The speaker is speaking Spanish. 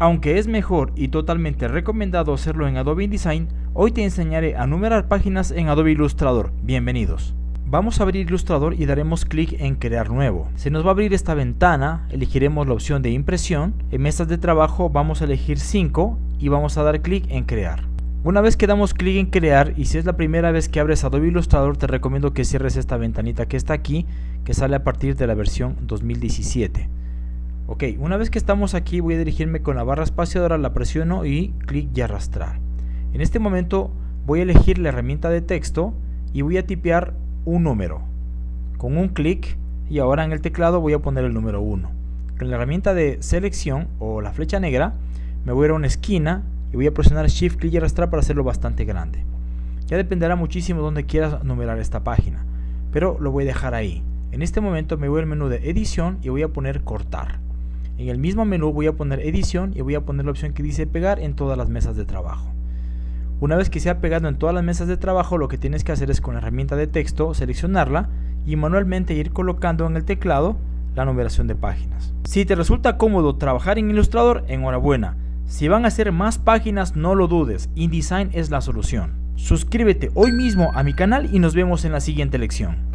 Aunque es mejor y totalmente recomendado hacerlo en Adobe InDesign, hoy te enseñaré a numerar páginas en Adobe Illustrator. Bienvenidos. Vamos a abrir Illustrator y daremos clic en crear nuevo. Se nos va a abrir esta ventana, elegiremos la opción de impresión. En mesas de trabajo vamos a elegir 5 y vamos a dar clic en crear. Una vez que damos clic en crear y si es la primera vez que abres Adobe Illustrator te recomiendo que cierres esta ventanita que está aquí que sale a partir de la versión 2017. Ok, una vez que estamos aquí voy a dirigirme con la barra espaciadora, la presiono y clic y arrastrar. En este momento voy a elegir la herramienta de texto y voy a tipear un número. Con un clic y ahora en el teclado voy a poner el número 1. Con la herramienta de selección o la flecha negra me voy a ir a una esquina y voy a presionar Shift, clic y arrastrar para hacerlo bastante grande. Ya dependerá muchísimo donde quieras numerar esta página, pero lo voy a dejar ahí. En este momento me voy al menú de edición y voy a poner cortar. En el mismo menú voy a poner edición y voy a poner la opción que dice pegar en todas las mesas de trabajo. Una vez que se ha pegado en todas las mesas de trabajo, lo que tienes que hacer es con la herramienta de texto seleccionarla y manualmente ir colocando en el teclado la numeración de páginas. Si te resulta cómodo trabajar en Illustrator, enhorabuena. Si van a hacer más páginas, no lo dudes, InDesign es la solución. Suscríbete hoy mismo a mi canal y nos vemos en la siguiente lección.